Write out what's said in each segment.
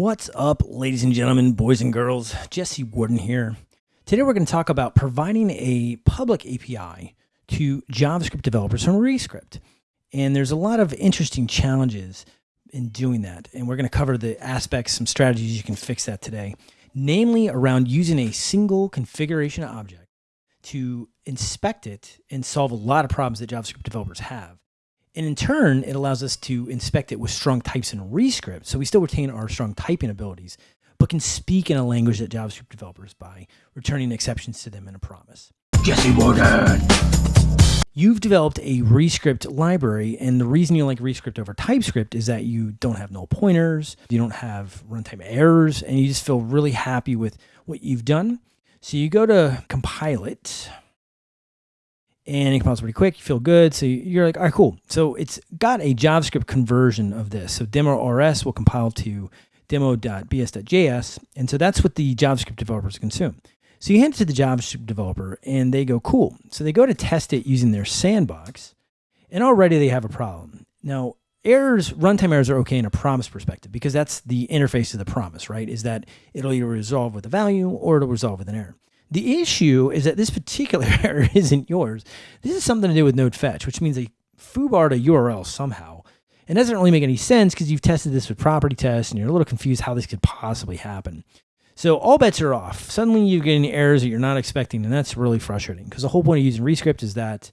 What's up, ladies and gentlemen, boys and girls? Jesse Warden here. Today we're going to talk about providing a public API to JavaScript developers from Rescript. And there's a lot of interesting challenges in doing that. And we're going to cover the aspects, some strategies you can fix that today, namely around using a single configuration object to inspect it and solve a lot of problems that JavaScript developers have. And in turn, it allows us to inspect it with strong types in Rescript. So we still retain our strong typing abilities, but can speak in a language that JavaScript developers by returning exceptions to them in a promise. Jesse Warden. You've developed a Rescript library, and the reason you like Rescript over TypeScript is that you don't have null pointers, you don't have runtime errors, and you just feel really happy with what you've done. So you go to compile it, and it compiles pretty quick. You feel good. So you're like, all right, cool. So it's got a JavaScript conversion of this. So demo RS will compile to demo.bs.js. And so that's what the JavaScript developers consume. So you hand it to the JavaScript developer and they go, cool. So they go to test it using their sandbox and already they have a problem. Now, errors, runtime errors are okay in a promise perspective because that's the interface of the promise, right? Is that it'll either resolve with a value or it'll resolve with an error. The issue is that this particular error isn't yours. This is something to do with node fetch, which means they foobarred a URL somehow. And it doesn't really make any sense because you've tested this with property tests and you're a little confused how this could possibly happen. So all bets are off. Suddenly you're getting errors that you're not expecting, and that's really frustrating because the whole point of using Rescript is that,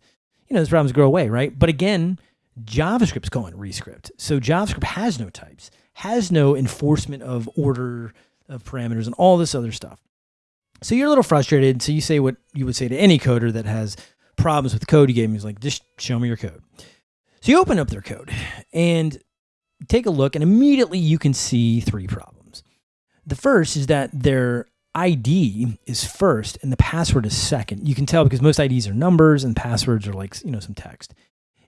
you know, those problems go away, right? But again, JavaScript's calling Rescript. So JavaScript has no types, has no enforcement of order of parameters and all this other stuff. So you're a little frustrated. So you say what you would say to any coder that has problems with code you gave him. He's like, just show me your code. So you open up their code and take a look, and immediately you can see three problems. The first is that their ID is first and the password is second. You can tell because most IDs are numbers and passwords are like, you know, some text.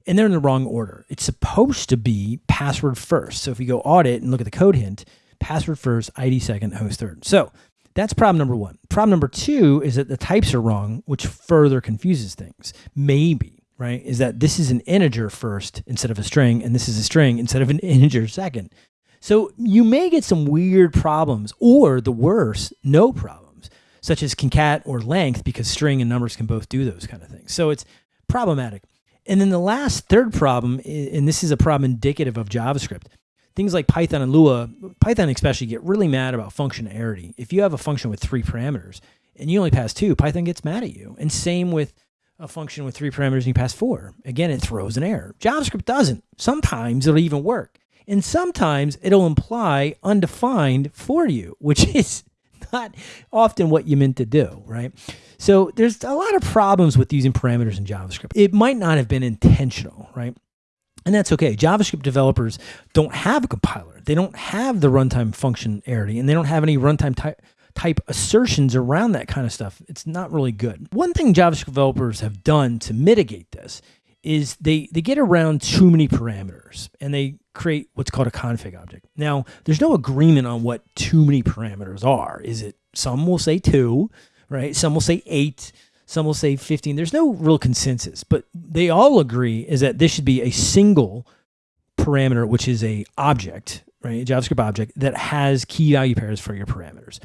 And they're in the wrong order. It's supposed to be password first. So if you go audit and look at the code hint, password first, ID second, host third. So that's problem number one. Problem number two is that the types are wrong, which further confuses things. Maybe, right? Is that this is an integer first instead of a string, and this is a string instead of an integer second. So you may get some weird problems, or the worst, no problems, such as concat or length, because string and numbers can both do those kind of things. So it's problematic. And then the last third problem, and this is a problem indicative of JavaScript, things like Python and Lua, Python especially get really mad about functionality. If you have a function with three parameters and you only pass two, Python gets mad at you. And same with a function with three parameters and you pass four. Again, it throws an error. JavaScript doesn't. Sometimes it'll even work. And sometimes it'll imply undefined for you, which is not often what you meant to do, right? So there's a lot of problems with using parameters in JavaScript. It might not have been intentional, right? And that's okay. JavaScript developers don't have a compiler. They don't have the runtime functionality and they don't have any runtime type type assertions around that kind of stuff. It's not really good. One thing JavaScript developers have done to mitigate this is they they get around too many parameters and they create what's called a config object. Now, there's no agreement on what too many parameters are. Is it some will say 2, right? Some will say 8, some will say 15. There's no real consensus, but they all agree is that this should be a single parameter, which is a object, right? A JavaScript object that has key value pairs for your parameters.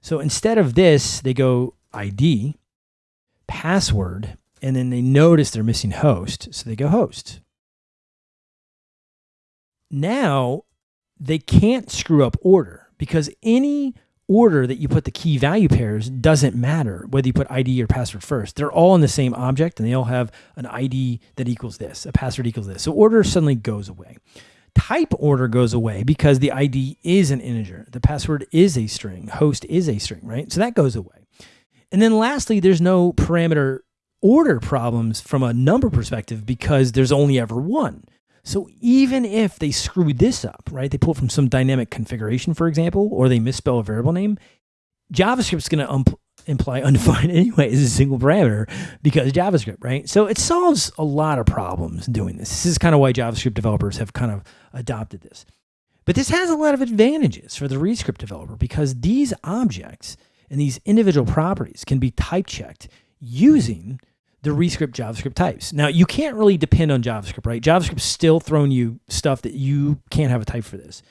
So instead of this, they go ID, password, and then they notice they're missing host. So they go host. Now they can't screw up order because any order that you put the key value pairs doesn't matter whether you put ID or password first. They're all in the same object and they all have an ID that equals this, a password equals this. So order suddenly goes away. Type order goes away because the ID is an integer. The password is a string. Host is a string, right? So that goes away. And then lastly, there's no parameter order problems from a number perspective because there's only ever one. So even if they screw this up, right, they pull it from some dynamic configuration, for example, or they misspell a variable name, JavaScript's going to um, imply undefined anyway as a single parameter because JavaScript, right? So it solves a lot of problems doing this. This is kind of why JavaScript developers have kind of adopted this. But this has a lot of advantages for the Rescript developer because these objects and these individual properties can be type checked using the Rescript JavaScript types. Now, you can't really depend on JavaScript, right? JavaScript's still throwing you stuff that you can't have a type for this.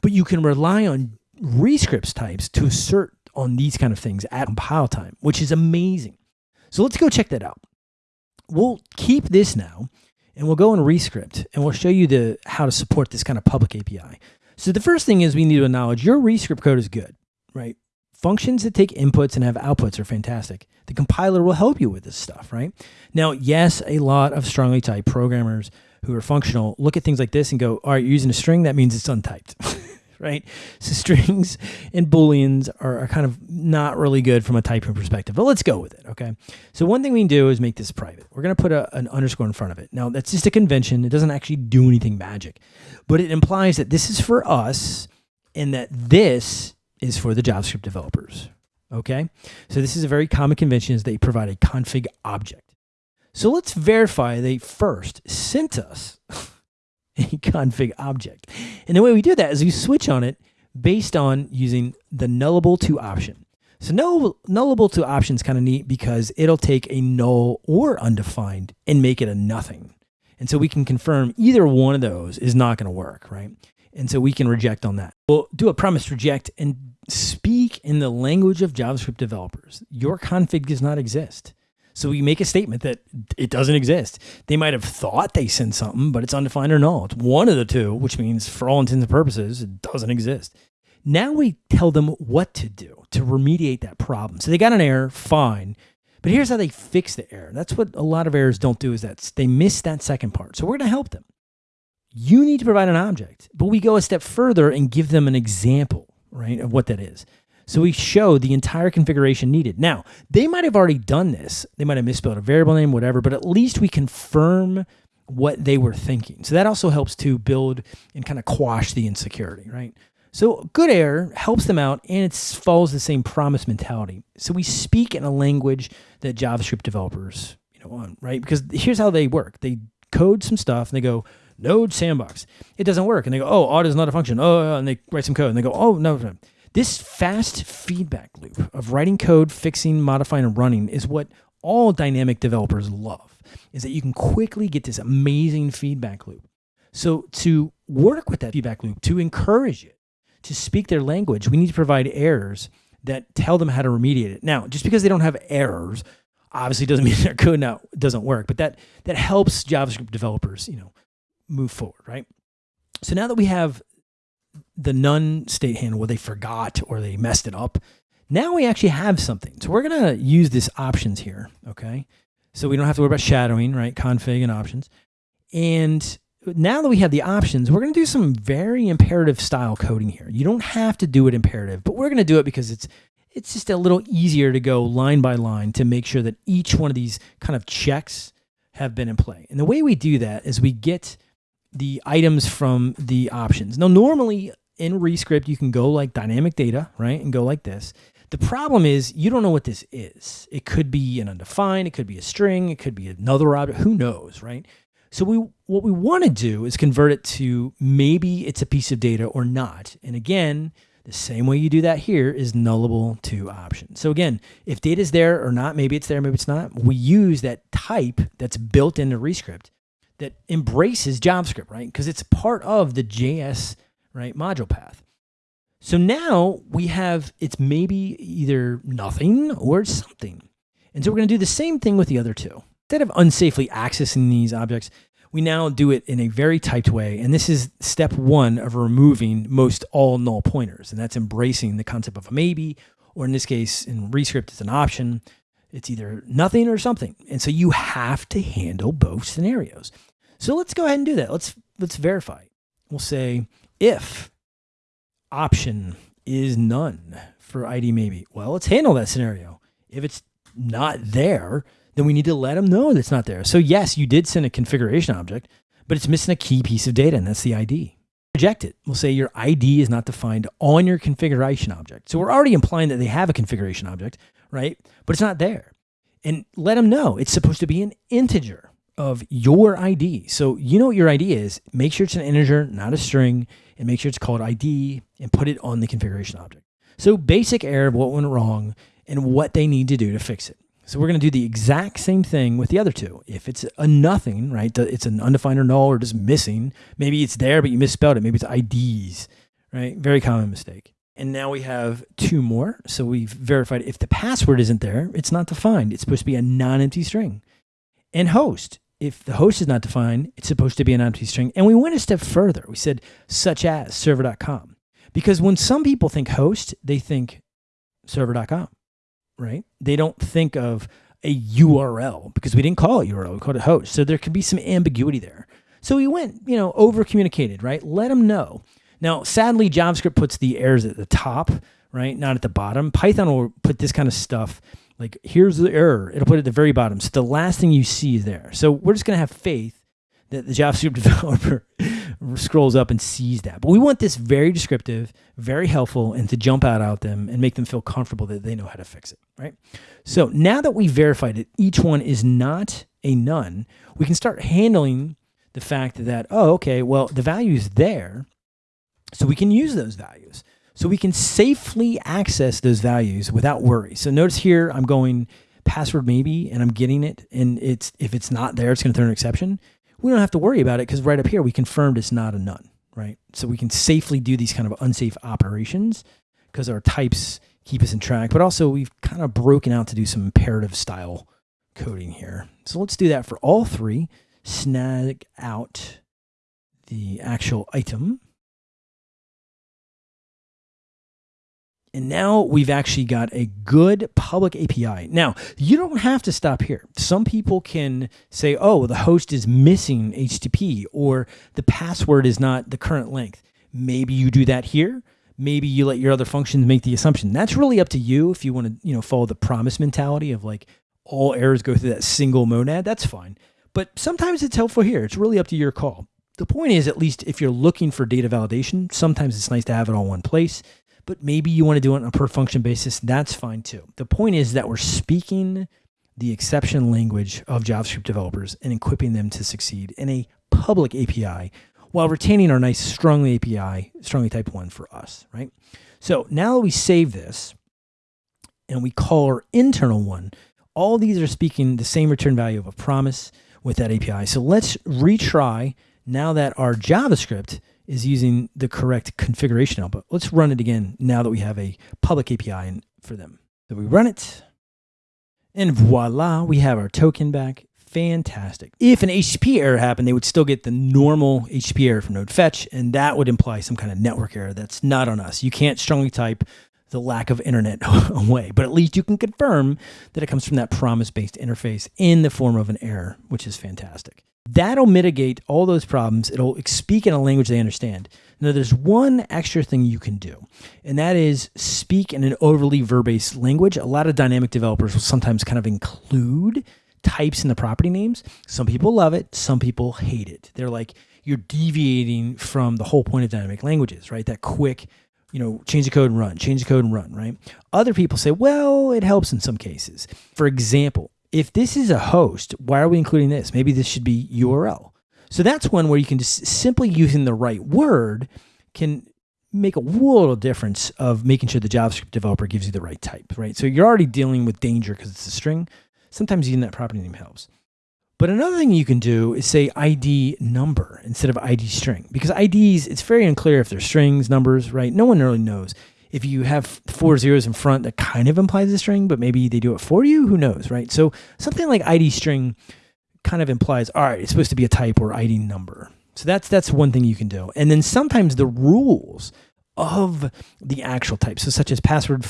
But you can rely on rescripts types to assert on these kind of things at compile time, which is amazing. So let's go check that out. We'll keep this now and we'll go in Rescript and we'll show you the how to support this kind of public API. So the first thing is we need to acknowledge your Rescript code is good, right? Functions that take inputs and have outputs are fantastic. The compiler will help you with this stuff, right? Now, yes, a lot of strongly typed programmers who are functional look at things like this and go, all right, you're using a string, that means it's untyped. right? So strings and booleans are, are, kind of not really good from a typing perspective, but let's go with it, okay? So one thing we can do is make this private. We're gonna put a, an underscore in front of it. Now that's just a convention. It doesn't actually do anything magic, but it implies that this is for us and that this is for the JavaScript developers, okay? So this is a very common convention is they provide a config object. So let's verify they first sent us a config object. And the way we do that is we switch on it based on using the nullable to option. So null, nullable to option is kind of neat because it'll take a null or undefined and make it a nothing. And so we can confirm either one of those is not going to work, right? And so we can reject on that. We'll do a promise reject and speak in the language of JavaScript developers. Your config does not exist. So we make a statement that it doesn't exist. They might have thought they sent something, but it's undefined or null. It's one of the two, which means for all intents and purposes, it doesn't exist. Now we tell them what to do to remediate that problem. So they got an error, fine. But here's how they fix the error. That's what a lot of errors don't do is that they miss that second part. So we're going to help them. You need to provide an object, but we go a step further and give them an example, right, of what that is. So we show the entire configuration needed. Now, they might have already done this. They might have misspelled a variable name, whatever, but at least we confirm what they were thinking. So that also helps to build and kind of quash the insecurity, right? So good error helps them out and it follows the same promise mentality. So we speak in a language that JavaScript developers, you know, want, right? Because here's how they work. They code some stuff and they go, node sandbox. It doesn't work. And they go, oh, auto is not a function. Oh, and they write some code and they go, oh, no, no. This fast feedback loop of writing code, fixing, modifying, and running is what all dynamic developers love, is that you can quickly get this amazing feedback loop. So to work with that feedback loop, to encourage it, to speak their language, we need to provide errors that tell them how to remediate it. Now, just because they don't have errors, obviously doesn't mean their code now doesn't work, but that that helps JavaScript developers, you know, move forward, right? So now that we have the none state handle where they forgot or they messed it up. Now we actually have something. So we're going to use this options here. Okay. So we don't have to worry about shadowing, right? Config and options. And now that we have the options, we're going to do some very imperative style coding here. You don't have to do it imperative, but we're going to do it because it's it's just a little easier to go line by line to make sure that each one of these kind of checks have been in play. And the way we do that is we get the items from the options. Now, normally in Rescript, you can go like dynamic data, right? And go like this. The problem is you don't know what this is. It could be an undefined, it could be a string, it could be another object, who knows, right? So we what we want to do is convert it to maybe it's a piece of data or not. And again, the same way you do that here is nullable to option. So again, if data is there or not, maybe it's there, maybe it's not, we use that type that's built into Rescript that embraces JavaScript, right? Because it's part of the JS right module path. So now we have it's maybe either nothing or something. And so we're going to do the same thing with the other two. Instead of unsafely accessing these objects, we now do it in a very typed way. And this is step one of removing most all null pointers. And that's embracing the concept of a maybe, or in this case, in Rescript, it's an option. It's either nothing or something. And so you have to handle both scenarios. So let's go ahead and do that. Let's let's verify. We'll say if option is none for ID maybe. Well, let's handle that scenario. If it's not there, then we need to let them know that it's not there. So yes, you did send a configuration object, but it's missing a key piece of data, and that's the ID. Reject it. We'll say your ID is not defined on your configuration object. So we're already implying that they have a configuration object, right? But it's not there. And let them know it's supposed to be an integer of your ID. So you know what your ID is. Make sure it's an integer, not a string, and make sure it's called ID and put it on the configuration object. So basic error of what went wrong and what they need to do to fix it. So we're going to do the exact same thing with the other two. If it's a nothing, right, it's an undefined or null or just missing, maybe it's there, but you misspelled it. Maybe it's IDs, right? Very common mistake. And now we have two more. So we've verified if the password isn't there, it's not defined. It's supposed to be a non-empty string. And host, if the host is not defined, it's supposed to be an empty string. And we went a step further. We said such as server.com. Because when some people think host, they think server.com, right? They don't think of a URL because we didn't call it URL, we called it host. So there could be some ambiguity there. So we went, you know, over communicated, right? Let them know. Now, sadly, JavaScript puts the errors at the top, right? Not at the bottom. Python will put this kind of stuff like, here's the error. It'll put it at the very bottom. So the last thing you see is there. So we're just going to have faith that the JavaScript developer scrolls up and sees that. But we want this very descriptive, very helpful, and to jump out at them and make them feel comfortable that they know how to fix it, right? So now that we verified that each one is not a none, we can start handling the fact that, oh, okay, well, the value is there. So we can use those values. So we can safely access those values without worry. So notice here, I'm going password maybe, and I'm getting it. And it's if it's not there, it's going to throw an exception. We don't have to worry about it because right up here, we confirmed it's not a none, right? So we can safely do these kind of unsafe operations because our types keep us in track. But also we've kind of broken out to do some imperative style coding here. So let's do that for all three. Snag out the actual item And now we've actually got a good public API. Now, you don't have to stop here. Some people can say, oh, the host is missing HTTP or the password is not the current length. Maybe you do that here. Maybe you let your other functions make the assumption. That's really up to you if you want to, you know, follow the promise mentality of like all errors go through that single monad. That's fine. But sometimes it's helpful here. It's really up to your call. The point is, at least if you're looking for data validation, sometimes it's nice to have it all in one place but maybe you want to do it on a per function basis. That's fine too. The point is that we're speaking the exception language of JavaScript developers and equipping them to succeed in a public API while retaining our nice strongly API, strongly type one for us, right? So now that we save this and we call our internal one, all these are speaking the same return value of a promise with that API. So let's retry now that our JavaScript is using the correct configuration output. Let's run it again now that we have a public API for them. So we run it, and voila, we have our token back. Fantastic. If an HTTP error happened, they would still get the normal HTTP error from node fetch, and that would imply some kind of network error. That's not on us. You can't strongly type the lack of internet away, but at least you can confirm that it comes from that promise-based interface in the form of an error, which is fantastic. That'll mitigate all those problems. It'll speak in a language they understand. Now, there's one extra thing you can do, and that is speak in an overly verbose language. A lot of dynamic developers will sometimes kind of include types in the property names. Some people love it, some people hate it. They're like, you're deviating from the whole point of dynamic languages, right? That quick, you know, change the code and run, change the code and run, right? Other people say, well, it helps in some cases. For example, if this is a host, why are we including this? Maybe this should be URL. So that's one where you can just simply using the right word can make a world of difference of making sure the JavaScript developer gives you the right type, right? So you're already dealing with danger because it's a string. Sometimes using that property name helps. But another thing you can do is say ID number instead of ID string because IDs, it's very unclear if they're strings, numbers, right? No one really knows if you have four zeros in front, that kind of implies a string, but maybe they do it for you. Who knows, right? So something like ID string kind of implies, all right, it's supposed to be a type or ID number. So that's that's one thing you can do. And then sometimes the rules of the actual type, so such as password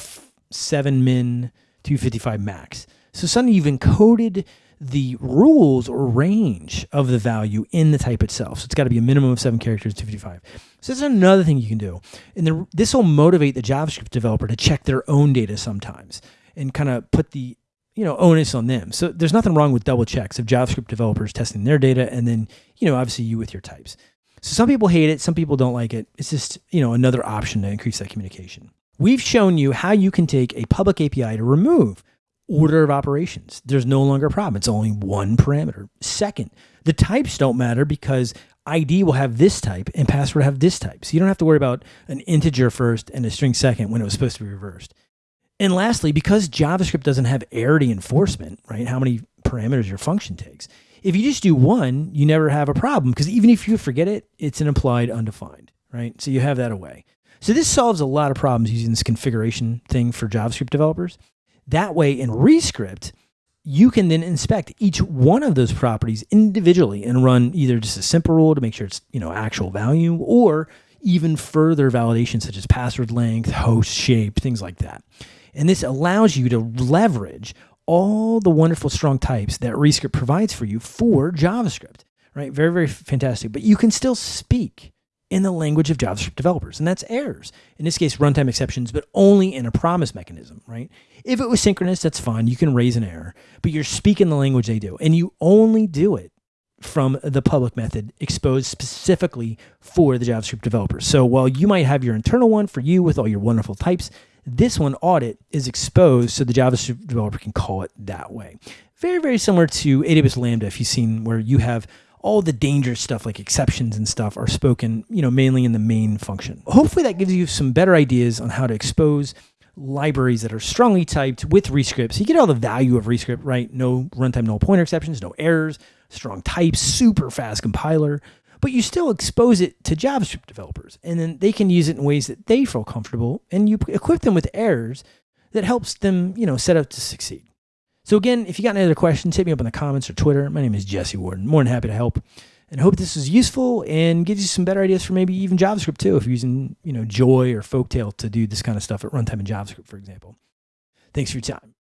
seven min 255 max. So suddenly you've encoded the rules or range of the value in the type itself. So it's got to be a minimum of seven characters, 255. So that's another thing you can do. And this will motivate the JavaScript developer to check their own data sometimes and kind of put the you know onus on them. So there's nothing wrong with double checks of JavaScript developers testing their data and then you know obviously you with your types. So some people hate it, some people don't like it. It's just you know another option to increase that communication. We've shown you how you can take a public API to remove order of operations. There's no longer a problem. It's only one parameter. Second, the types don't matter because ID will have this type and password have this type. So you don't have to worry about an integer first and a string second when it was supposed to be reversed. And lastly, because JavaScript doesn't have arity enforcement, right? How many parameters your function takes. If you just do one, you never have a problem because even if you forget it, it's an implied undefined, right? So you have that away. So this solves a lot of problems using this configuration thing for JavaScript developers. That way in Rescript, you can then inspect each one of those properties individually and run either just a simple rule to make sure it's, you know, actual value or even further validation such as password length, host shape, things like that. And this allows you to leverage all the wonderful strong types that Rescript provides for you for JavaScript, right? Very, very fantastic. But you can still speak in the language of JavaScript developers, and that's errors. In this case, runtime exceptions, but only in a promise mechanism, right? If it was synchronous, that's fine. You can raise an error, but you're speaking the language they do, and you only do it from the public method exposed specifically for the JavaScript developers. So while you might have your internal one for you with all your wonderful types, this one audit is exposed so the JavaScript developer can call it that way. Very, very similar to AWS Lambda if you've seen where you have all the dangerous stuff like exceptions and stuff are spoken, you know, mainly in the main function. Hopefully that gives you some better ideas on how to expose libraries that are strongly typed with Rescript. So you get all the value of Rescript, right? No runtime null pointer exceptions, no errors, strong types, super fast compiler, but you still expose it to JavaScript developers and then they can use it in ways that they feel comfortable and you equip them with errors that helps them, you know, set up to succeed. So again, if you got any other questions, hit me up in the comments or Twitter. My name is Jesse Warden. More than happy to help. And I hope this is useful and gives you some better ideas for maybe even JavaScript too, if you're using, you know, Joi or Folktale to do this kind of stuff at runtime in JavaScript, for example. Thanks for your time.